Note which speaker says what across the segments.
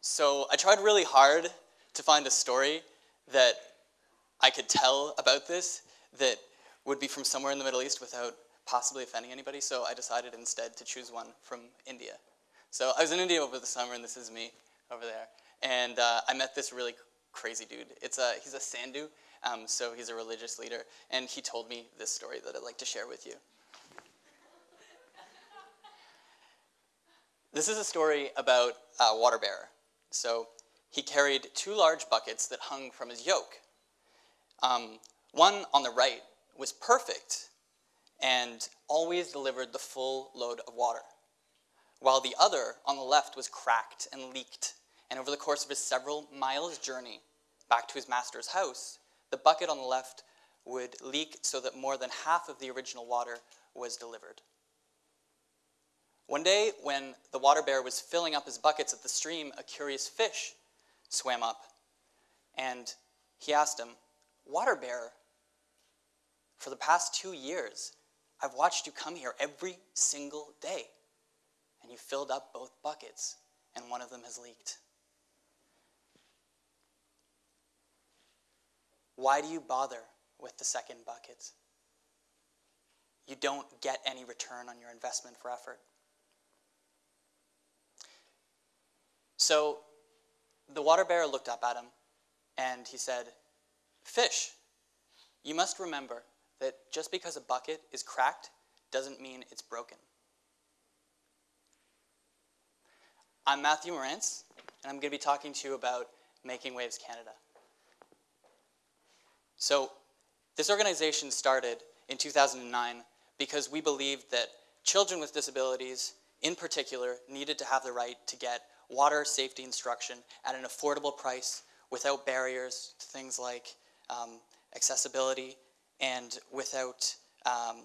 Speaker 1: So I tried really hard to find a story that I could tell about this that would be from somewhere in the Middle East without possibly offending anybody. So I decided instead to choose one from India. So I was in India over the summer, and this is me over there. And uh, I met this really crazy dude. It's a, he's a Sadhu, um, so he's a religious leader. And he told me this story that I'd like to share with you. This is a story about a water bearer. So he carried two large buckets that hung from his yoke. Um, one on the right was perfect and always delivered the full load of water, while the other on the left was cracked and leaked. And over the course of his several miles journey back to his master's house, the bucket on the left would leak so that more than half of the original water was delivered. One day, when the water bear was filling up his buckets at the stream, a curious fish swam up. And he asked him, Water bear, for the past two years, I've watched you come here every single day, and you filled up both buckets, and one of them has leaked. Why do you bother with the second bucket? You don't get any return on your investment for effort. So the water bearer looked up at him and he said, Fish, you must remember that just because a bucket is cracked doesn't mean it's broken. I'm Matthew Morantz, and I'm going to be talking to you about Making Waves Canada. So, this organization started in 2009 because we believed that children with disabilities, in particular, needed to have the right to get water safety instruction at an affordable price without barriers to things like um, accessibility and without, um,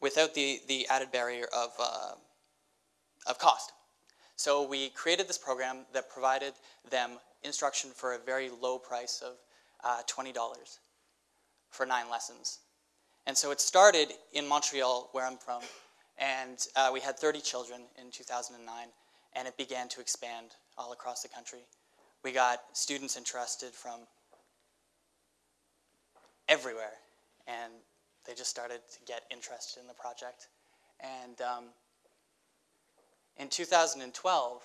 Speaker 1: without the, the added barrier of, uh, of cost. So we created this program that provided them instruction for a very low price of uh, $20 for nine lessons. And so it started in Montreal, where I'm from, and uh, we had 30 children in 2009 and it began to expand all across the country. We got students interested from everywhere, and they just started to get interested in the project. And um, in 2012,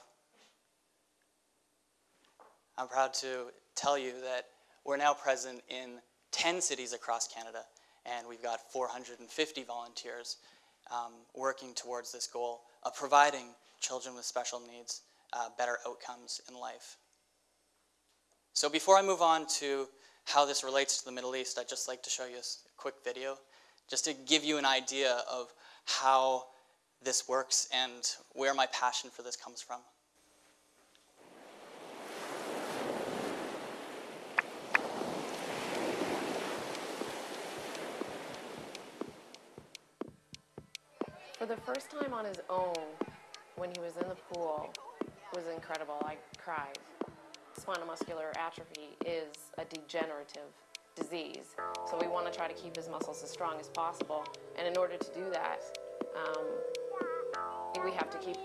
Speaker 1: I'm proud to tell you that we're now present in 10 cities across Canada, and we've got 450 volunteers um, working towards this goal of providing children with special needs uh, better outcomes in life. So before I move on to how this relates to the Middle East, I'd just like to show you a quick video just to give you an idea of how this works and where my passion for this comes from.
Speaker 2: For the first time on his own, when he was in the pool was incredible. I cried. Spinal muscular atrophy is a degenerative disease, so we want to try to keep his muscles as strong as possible. And in order to do that, um, we have to keep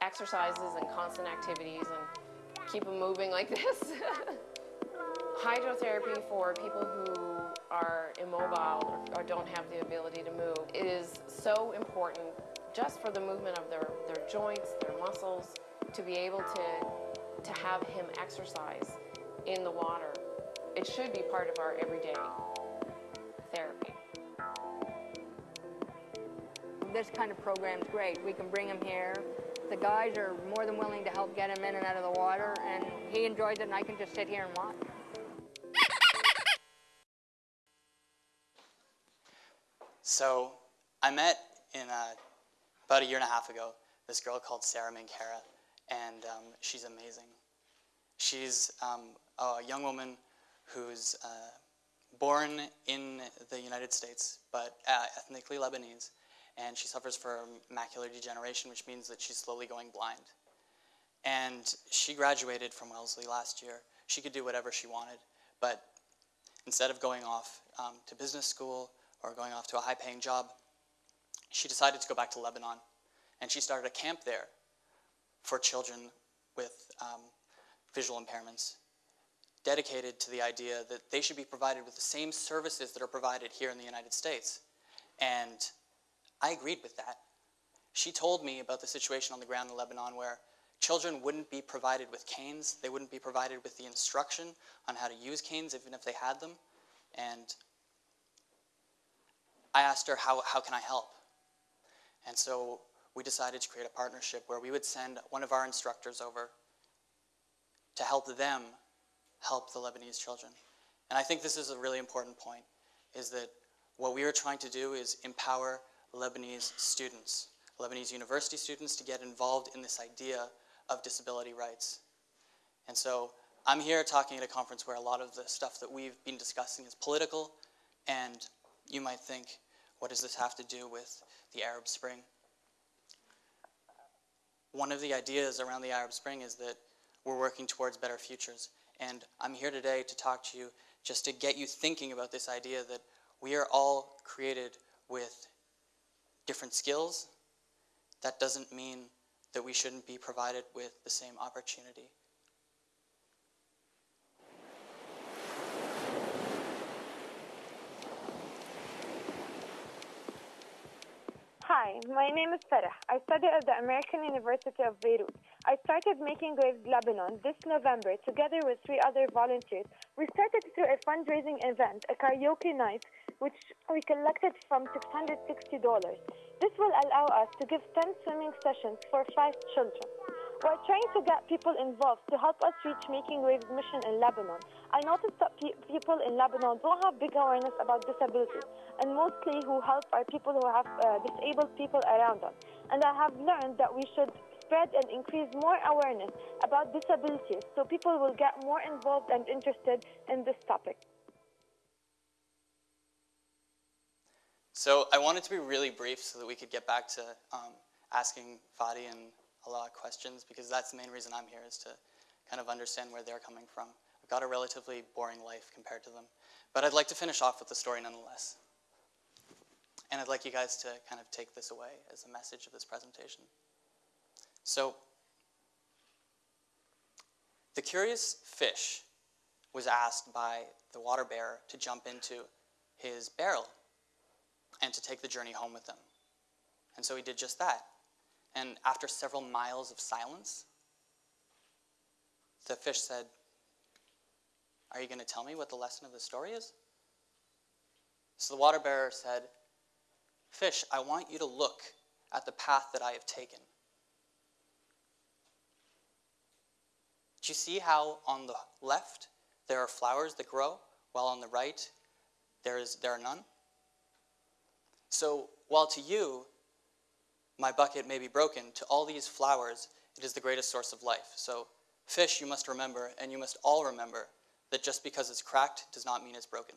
Speaker 2: exercises and constant activities and keep him moving like this. Hydrotherapy for people who are immobile or, or don't have the ability to move is so important just for the movement of their, their joints, their muscles, to be able to, to have him exercise in the water. It should be part of our everyday therapy.
Speaker 3: This kind of program is great. We can bring him here. The guys are more than willing to help get him in and out of the water, and he enjoys it, and I can just sit here and watch.
Speaker 1: So I met in a about a year and a half ago, this girl called Sarah Mankara, and um, she's amazing. She's um, a young woman who's uh, born in the United States, but uh, ethnically Lebanese, and she suffers from macular degeneration, which means that she's slowly going blind. And she graduated from Wellesley last year. She could do whatever she wanted, But instead of going off um, to business school or going off to a high paying job, she decided to go back to Lebanon. And she started a camp there for children with um, visual impairments, dedicated to the idea that they should be provided with the same services that are provided here in the United States. And I agreed with that. She told me about the situation on the ground in Lebanon where children wouldn't be provided with canes, they wouldn't be provided with the instruction on how to use canes, even if they had them. And I asked her, How, how can I help? And so we decided to create a partnership where we would send one of our instructors over to help them help the Lebanese children. And I think this is a really important point, is that what we are trying to do is empower Lebanese students, Lebanese university students to get involved in this idea of disability rights. And so I'm here talking at a conference where a lot of the stuff that we've been discussing is political, and you might think, what does this have to do with the Arab Spring? One of the ideas around the Arab Spring is that we're working towards better futures. And I'm here today to talk to you just to get you thinking about this idea that we are all created with different skills. That doesn't mean that we shouldn't be provided with the same opportunity.
Speaker 4: Hi, my name is Farah. I study at the American University of Beirut. I started Making Waves Lebanon this November together with three other volunteers. We started through a fundraising event, a karaoke night, which we collected from $660. This will allow us to give 10 swimming sessions for five children. We're trying to get people involved to help us reach Making Waves mission in Lebanon. I noticed that pe- people in Lebanon don't have big awareness about disability, and mostly who help are people who have uh, disabled people around them. And I have learned that we should spread and increase more awareness about disabilities so people will get more involved and interested in this topic.
Speaker 1: So I wanted to be really brief so that we could get back to um, asking Fadi and a lot of questions because that's the main reason I'm here is to kind of understand where they're coming from. I've got a relatively boring life compared to them, but I'd like to finish off with the story nonetheless. And I'd like you guys to kind of take this away as a message of this presentation. So, the curious fish was asked by the water bearer to jump into his barrel and to take the journey home with them. And so he did just that. And after several miles of silence, the fish said, Are you going to tell me what the lesson of the story is? So the water bearer said, Fish, I want you to look at the path that I have taken. Do you see how on the left there are flowers that grow, while on the right there, is, there are none? So, while to you my bucket may be broken, to all these flowers it is the greatest source of life. So, fish, you must remember, and you must all remember, that just because it's cracked does not mean it's broken.